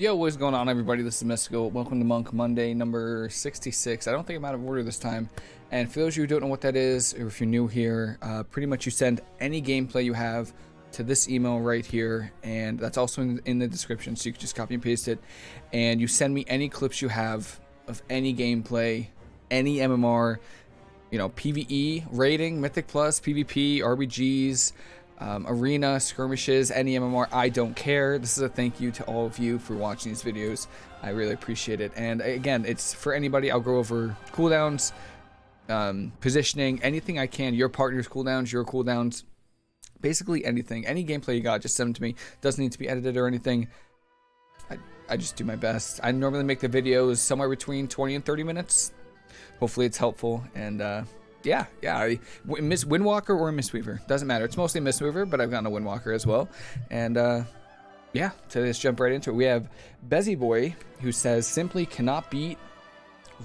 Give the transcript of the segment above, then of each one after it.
Yo, what's going on, everybody? This is Mystical. Welcome to Monk Monday number 66. I don't think I'm out of order this time. And for those of you who don't know what that is, or if you're new here, uh, pretty much you send any gameplay you have to this email right here, and that's also in, in the description, so you can just copy and paste it. And you send me any clips you have of any gameplay, any MMR, you know, PVE, rating, Mythic Plus, PvP, RBGs, um, arena, skirmishes, any MMR, I don't care. This is a thank you to all of you for watching these videos. I really appreciate it. And again, it's for anybody. I'll go over cooldowns, um, positioning, anything I can. Your partner's cooldowns, your cooldowns, basically anything. Any gameplay you got, just send them to me. Doesn't need to be edited or anything. I, I just do my best. I normally make the videos somewhere between 20 and 30 minutes. Hopefully it's helpful. And, uh, yeah, yeah. Miss Windwalker or Mistweaver. Doesn't matter. It's mostly Mistweaver, but I've gotten a Windwalker as well. And uh, yeah, so let's jump right into it. We have Bezzy Boy, who says, simply cannot beat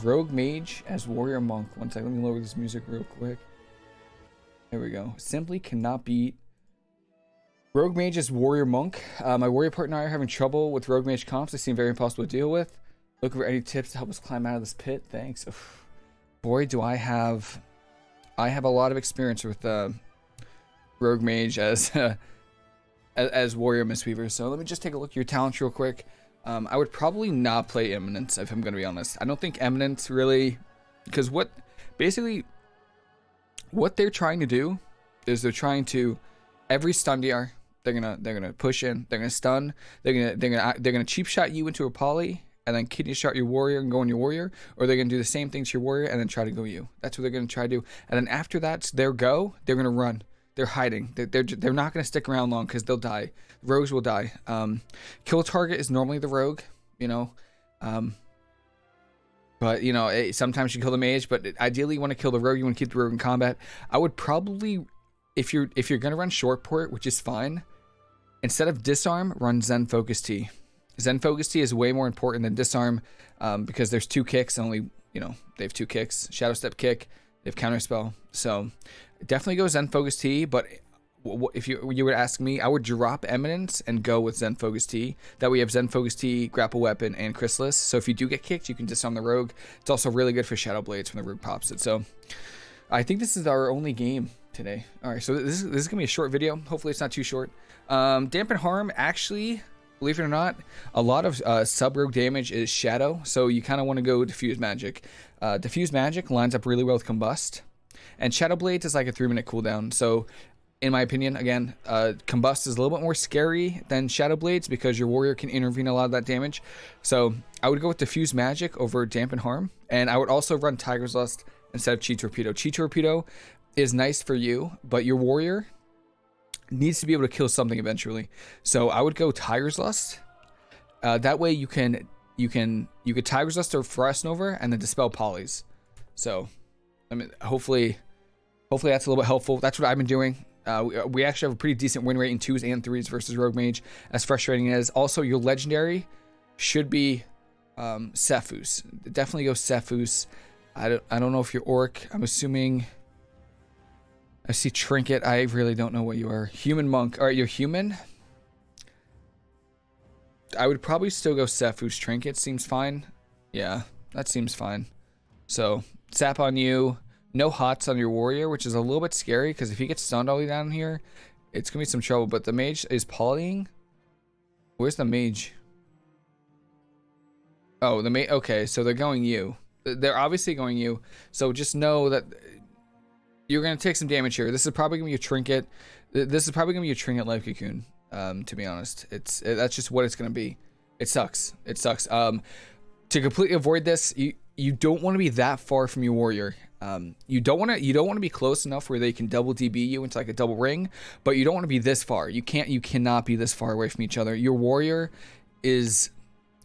Rogue Mage as Warrior Monk. One second, let me lower this music real quick. There we go. Simply cannot beat Rogue Mage as Warrior Monk. Uh, my Warrior partner and I are having trouble with Rogue Mage comps. They seem very impossible to deal with. Looking for any tips to help us climb out of this pit. Thanks. Oof. Boy, do I have I have a lot of experience with uh, Rogue Mage as, uh, as, Warrior Mistweaver. So let me just take a look at your talents real quick. Um, I would probably not play Eminence if I'm going to be honest. I don't think Eminence really, because what basically what they're trying to do is they're trying to every stun DR they're gonna they're gonna push in they're gonna stun they're gonna they're gonna they're gonna cheap shot you into a poly and then kidney shot your warrior and go on your warrior, or they're gonna do the same thing to your warrior and then try to go you. That's what they're gonna try to do. And then after that's their go, they're gonna run. They're hiding. They're they're, they're not gonna stick around long because they'll die. Rogues will die. Um, kill target is normally the rogue, you know. Um, but you know, it, sometimes you kill the mage, but ideally you want to kill the rogue. You want to keep the rogue in combat. I would probably, if you're if you're gonna run short port, which is fine, instead of disarm, run Zen Focus Tea. Zen Focus Tea is way more important than Disarm um, because there's two kicks. Only, you know, they have two kicks. Shadow Step kick, they have Counter Spell. So definitely go Zen Focus Tea, but if you you would ask me, I would drop Eminence and go with Zen Focus Tea. That way we have Zen Focus Tea, Grapple Weapon, and Chrysalis. So if you do get kicked, you can disarm the Rogue. It's also really good for Shadow Blades when the Rogue pops it. So I think this is our only game today. All right, so this is, this is gonna be a short video. Hopefully it's not too short. Um, Dampen Harm actually believe it or not, a lot of uh, sub damage is shadow, so you kind of want to go diffuse magic. Uh, diffuse magic lines up really well with combust, and shadow blades is like a three minute cooldown. So, in my opinion, again, uh, combust is a little bit more scary than shadow blades because your warrior can intervene a lot of that damage. So, I would go with diffuse magic over dampen harm, and I would also run tiger's lust instead of chi torpedo. Chi torpedo is nice for you, but your warrior needs to be able to kill something eventually. So I would go Tiger's Lust. Uh, that way you can you can you could Tiger's Lust or Frost Nova and then dispel polys. So I mean hopefully hopefully that's a little bit helpful. That's what I've been doing. Uh, we, we, actually have a pretty decent win rate in twos and threes versus Rogue Mage, as frustrating as. Also, your legendary should be um, Sephuz. Definitely go Sephuz. I don't, I don't know if you're Orc. I'm assuming I see Trinket. I really don't know what you are. Human Monk. All right, you're human? I would probably still go Sephuz Trinket. Seems fine. Yeah, that seems fine. So, Sap on you. No hots on your warrior, which is a little bit scary because if he gets stunned all the way down here, it's going to be some trouble. But the mage is polying. Where's the mage? Oh, the mage. Okay, so they're going you. They're obviously going you. So just know that you're going to take some damage here. This is probably going to be a trinket. This is probably going to be a trinket life cocoon, um, to be honest. It's it, That's just what it's going to be. It sucks. It sucks. Um, to completely avoid this, you, you don't want to be that far from your warrior. Um, you don't want to you don't want to be close enough where they can double DB you into like a double ring, but you don't want to be this far. You can't you cannot be this far away from each other. Your warrior is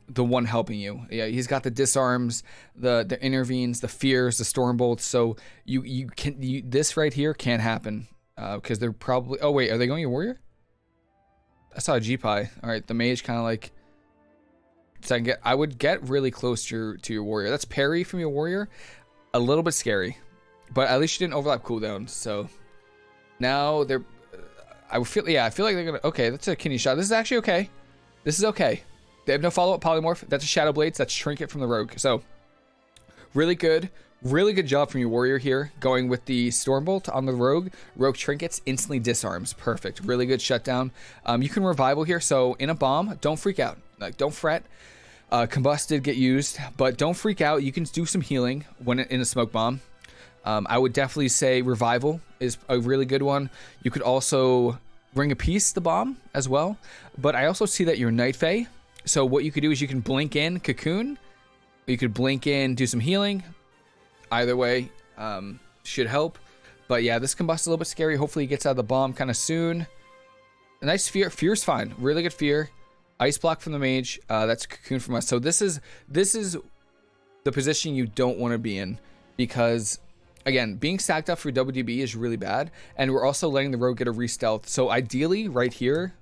the one helping you. Yeah, he's got the disarms, the the intervenes, the fears, the storm bolts. So you you can you, this right here can't happen because uh, they're probably. Oh wait, are they going your warrior? I saw a G pie. All right, the mage kind of like. So I get. I would get really close to your to your warrior. That's parry from your warrior. A little bit scary, but at least you didn't overlap cooldowns. So now they're. I feel yeah. I feel like they're gonna. Okay, that's a kidney shot. This is actually okay. This is okay. They have no follow-up polymorph. That's a Shadow Blades. That's Trinket from the Rogue. So, really good. Really good job from your warrior here, going with the Stormbolt on the Rogue. Rogue Trinkets instantly disarms. Perfect. Really good shutdown. Um, you can revival here, so in a bomb, don't freak out. Like, don't fret. Uh, combust did get used, but don't freak out. You can do some healing when in a smoke bomb. Um, I would definitely say revival is a really good one. You could also bring a piece the bomb as well, but I also see that you're Night Fae. So what you could do is you can blink in cocoon, you could blink in, do some healing, Either way, um, should help. But yeah, this combust a little bit scary. Hopefully he gets out of the bomb kind of soon. A nice fear. Fear's fine. Really good fear. Ice block from the mage. Uh, that's cocoon from us. So this is this is the position you don't want to be in because again, being stacked up for WDB is really bad, and we're also letting the rogue get a re-stealth. So ideally, right here,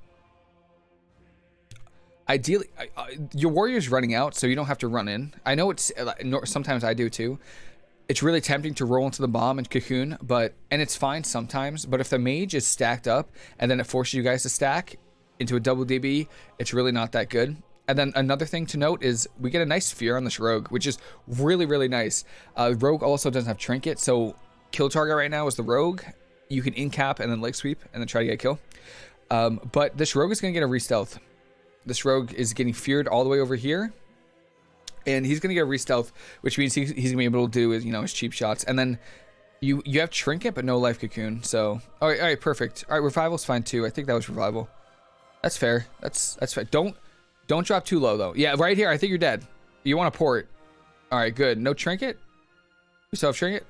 ideally, uh, your warrior's running out, so you don't have to run in. I know it's sometimes I do too, it's really tempting to roll into the bomb and cocoon, but and it's fine sometimes. But if the mage is stacked up and then it forces you guys to stack into a double DB, it's really not that good. And then another thing to note is we get a nice fear on this rogue, which is really really nice. Uh, rogue also doesn't have trinket, so kill target right now is the rogue. You can in cap and then leg sweep and then try to get a kill. Um, but this rogue is gonna get a re-stealth. This rogue is getting feared all the way over here and he's gonna get a re-stealth, which means he's, he's gonna be able to do his, you know, his cheap shots. And then you you have trinket but no life cocoon. So all right, all right, perfect. All right, revival's fine too. I think that was revival. That's fair. That's that's fair. Don't don't drop too low though. Yeah, right here. I think you're dead. You want to port. All right, good. No trinket. We still have trinket.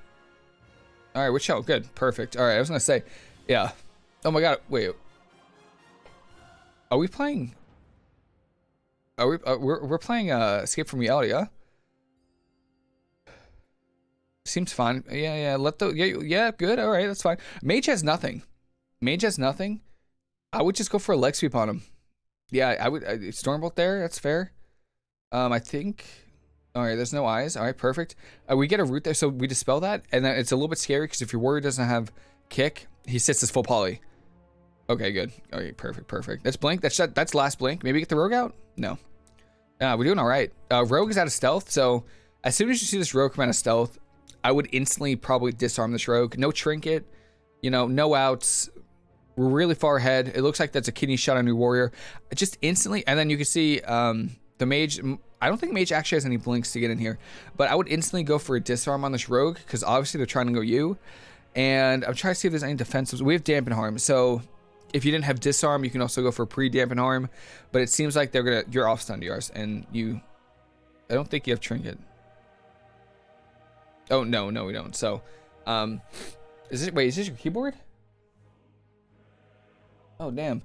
All right, which out? Good, perfect. All right, I was gonna say, yeah. Oh my god, wait. Are we playing? Are we? Uh, we're we're playing uh, Escape from Reality? Seems fine. Yeah, yeah. Let the yeah yeah good. All right, that's fine. Mage has nothing. Mage has nothing. I would just go for a leg sweep on him. Yeah, I would. Uh, Stormbolt there. That's fair. Um, I think. All right, there's no eyes. All right, perfect. Uh, we get a root there, so we dispel that, and then it's a little bit scary because if your warrior doesn't have kick, he sits his full poly. Okay, good. Okay, perfect, perfect. That's blink. That's that's last blink. Maybe get the rogue out. No. Uh, we're doing all right. Uh, rogue is out of stealth, so as soon as you see this rogue come out of stealth, I would instantly probably disarm this rogue. No trinket, you know, no outs. We're really far ahead. It looks like that's a kidney shot on your warrior. Just instantly, and then you can see um, the mage. I don't think mage actually has any blinks to get in here, but I would instantly go for a disarm on this rogue because obviously they're trying to go you. And I'm trying to see if there's any defensives. We have dampen harm, so if you didn't have disarm, you can also go for pre-dampen harm. But it seems like they're gonna you're off stun yours, and you. I don't think you have trinket. Oh no, no, we don't. So, um, is it? Wait, is this your keyboard? Oh damn!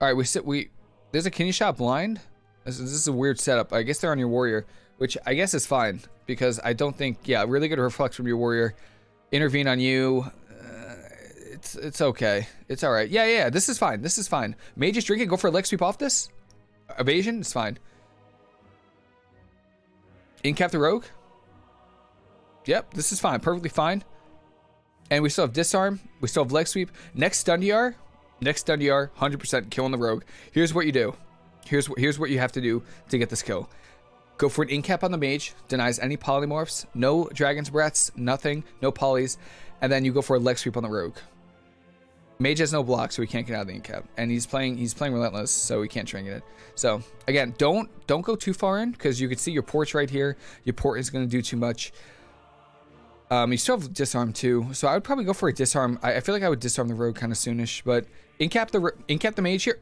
All right, we sit. We there's a kidney shot blind. This, this is a weird setup. I guess they're on your warrior, which I guess is fine because I don't think. Yeah, really good reflex from your warrior. Intervene on you. It's it's okay. It's all right. Yeah, yeah. This is fine. This is fine. Mage is drinking. Go for a leg sweep off this. Evasion. It's fine. Incap the rogue. Yep. This is fine. Perfectly fine. And we still have disarm. We still have leg sweep. Next stun DR. Next stun DR. 100% killing the rogue. Here's what you do. Here's what here's what you have to do to get this kill. Go for an incap on the mage. Denies any polymorphs. No dragon's breaths. Nothing. No polys. And then you go for a leg sweep on the rogue. Mage has no block, so he can't get out of the incap, and he's playing he's playing relentless, so we can't trinket it. So again, don't don't go too far in because you can see your port's right here. Your port is going to do too much. Um, you still have disarm too, so I would probably go for a disarm. I, I feel like I would disarm the rogue kind of soonish, but incap the incap the mage here.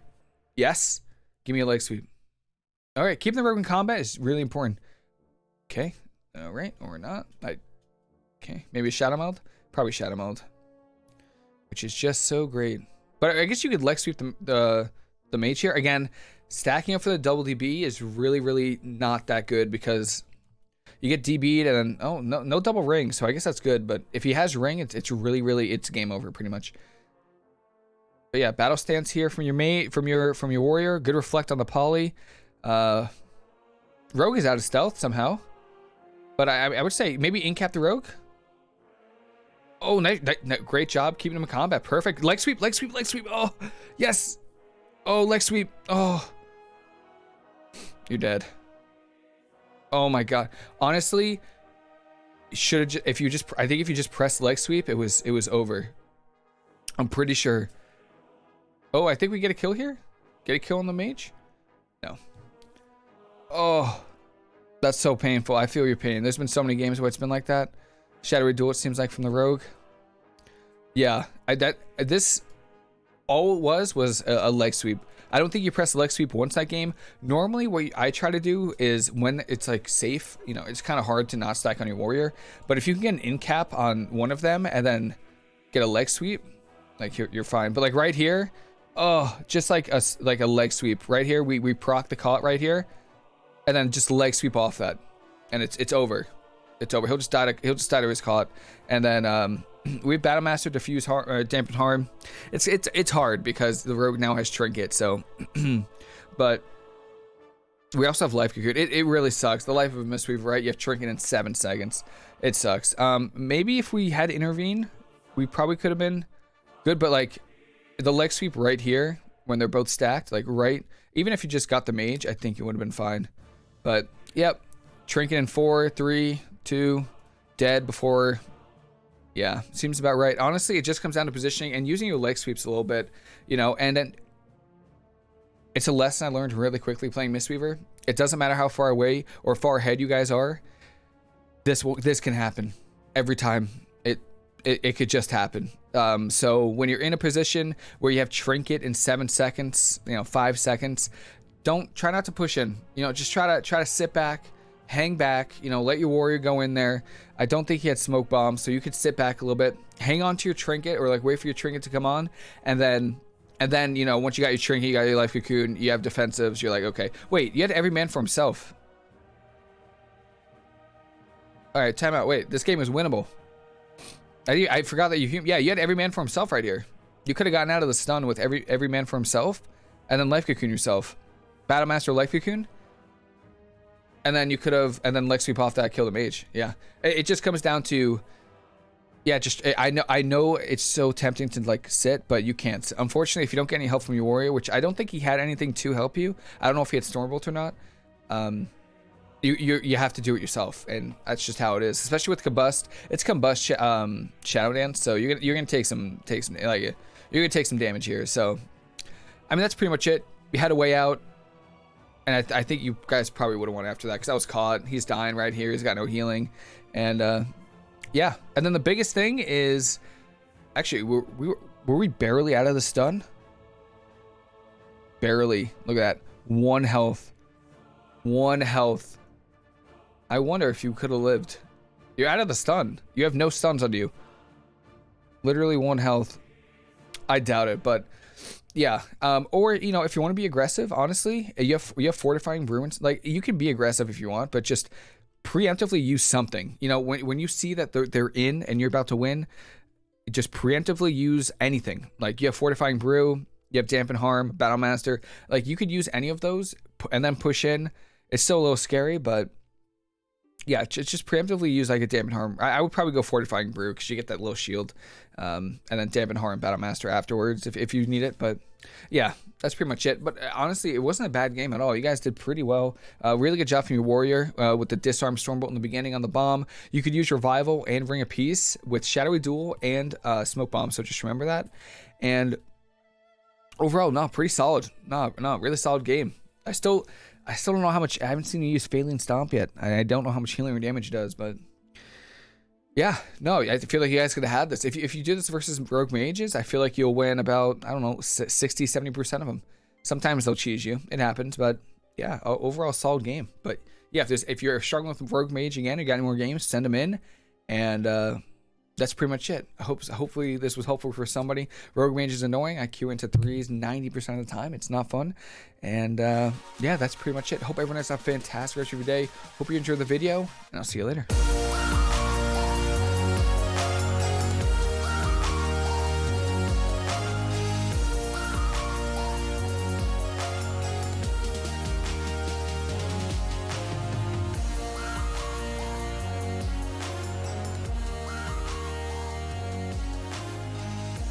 Yes, give me a leg sweep. All right, keeping the rogue in combat is really important. Okay, all right, or not. I okay, maybe shadow meld. Probably shadow meld which is just so great. But I guess you could Leg sweep the, the, the mage here. Again, stacking up for the double DB is really, really not that good because you get DB'd and then, oh, no, no double ring. So I guess that's good. But if he has ring, it's, it's really, really, it's game over pretty much. But yeah, battle stance here from your mate, from your, from your warrior. Good reflect on the poly. Uh, rogue is out of stealth somehow. But I, I would say maybe incap the rogue. Oh, nice, nice, great job keeping him in combat. Perfect. Leg sweep, leg sweep, leg sweep. Oh, yes. Oh, leg sweep. Oh. You're dead. Oh my god. Honestly, should have if you just I think if you just press leg sweep, it was it was over. I'm pretty sure. Oh, I think we get a kill here. Get a kill on the mage? No. Oh, that's so painful. I feel your pain. There's been so many games where it's been like that. Shadowy Duel, it seems like from the rogue. Yeah, I that this all it was was a, a leg sweep. I don't think you press leg sweep once that game. Normally, what I try to do is when it's like safe, you know, it's kind of hard to not stack on your warrior. But if you can get an in cap on one of them and then get a leg sweep, like you're, you're fine. But like right here, oh, just like a like a leg sweep right here. We we proc the caught right here, and then just leg sweep off that, and it's it's over. It's over. He'll just die. To, he'll just die to his caught, and then um, we have Battle Master diffuse harm, uh, dampen harm. It's it's it's hard because the rogue now has trinket. So, but we also have life cocoon. It, it really sucks. The life of a Mistweaver, right? You have trinket in seven seconds. It sucks. Um, maybe if we had intervene, we probably could have been good. But like the leg sweep right here when they're both stacked, like right. Even if you just got the mage, I think it would have been fine. But yep, trinket in four, three, two, dead before yeah, seems about right. Honestly, it just comes down to positioning and using your leg sweeps a little bit, you know, and then it's a lesson I learned really quickly playing Mistweaver. It doesn't matter how far away or far ahead you guys are. This will, this can happen every time. It it, it could just happen. Um, so when you're in a position where you have trinket in seven seconds, you know, five seconds, don't try not to push in. You know, just try to try to sit back hang back, you know, let your warrior go in there. I don't think he had smoke bombs, so you could sit back a little bit, hang on to your trinket or like wait for your trinket to come on, and then and then, you know, once you got your trinket, you got your life cocoon, you have defensives, you're like, okay. Wait, you had every man for himself. Alright, timeout. Wait, this game is winnable. I, I forgot that you yeah, you had every man for himself right here. You could have gotten out of the stun with every every man for himself, and then life cocoon yourself. Battle Master life cocoon. And then you could have, and then leg sweep off that, kill the mage. Yeah, it, it, just comes down to, yeah, just I know I know it's so tempting to like sit, but you can't. Unfortunately, if you don't get any help from your warrior, which I don't think he had anything to help you. I don't know if he had Stormbolt or not. Um, you you you have to do it yourself, and that's just how it is. Especially with combust, it's combust um, shadow dance, so you're gonna you're gonna take some take some like you're gonna take some damage here. So, I mean that's pretty much it. We had a way out. And I, th I think you guys probably would have won after that because I was caught. He's dying right here. He's got no healing. And uh, yeah. And then the biggest thing is actually, were we, were, were we barely out of the stun? Barely. Look at that. One health. One health. I wonder if you could have lived. You're out of the stun. You have no stuns on you. Literally one health. I doubt it, but yeah, um, or you know, if you want to be aggressive, honestly, you have you have fortifying ruins. Like you can be aggressive if you want, but just preemptively use something. You know, when when you see that they're they're in and you're about to win, just preemptively use anything. Like you have fortifying brew, you have dampen harm, battle master. Like you could use any of those and then push in. It's still a little scary, but yeah, just, just preemptively use like a dampen harm. I, I would probably go fortifying brew because you get that little shield, um, and then dampen harm battle master afterwards if if you need it. But yeah, that's pretty much it. But uh, honestly, it wasn't a bad game at all. You guys did pretty well. Uh, really good job from your warrior uh, with the disarm stormbolt in the beginning on the bomb. You could use revival and ring of peace with shadowy duel and uh, smoke bomb. So just remember that. And overall, no, pretty solid. No, no, really solid game. I still I still don't know how much. I haven't seen you use Faeline Stomp yet. I don't know how much healing or damage it does, but yeah, no, I feel like you guys could have had this. If you, if you do this versus Rogue Mages, I feel like you'll win about, I don't know, 60, 70% of them. Sometimes they'll cheese you. It happens, but yeah, overall solid game. But yeah, if, if you're struggling with Rogue Mage again, you got any more games, send them in. And uh, that's pretty much it. I hope hopefully this was helpful for somebody. Rogue Mage is annoying. I queue into threes 90% of the time. It's not fun. And uh, yeah, that's pretty much it. Hope everyone has a fantastic rest of your day. Hope you enjoyed the video, and I'll see you later.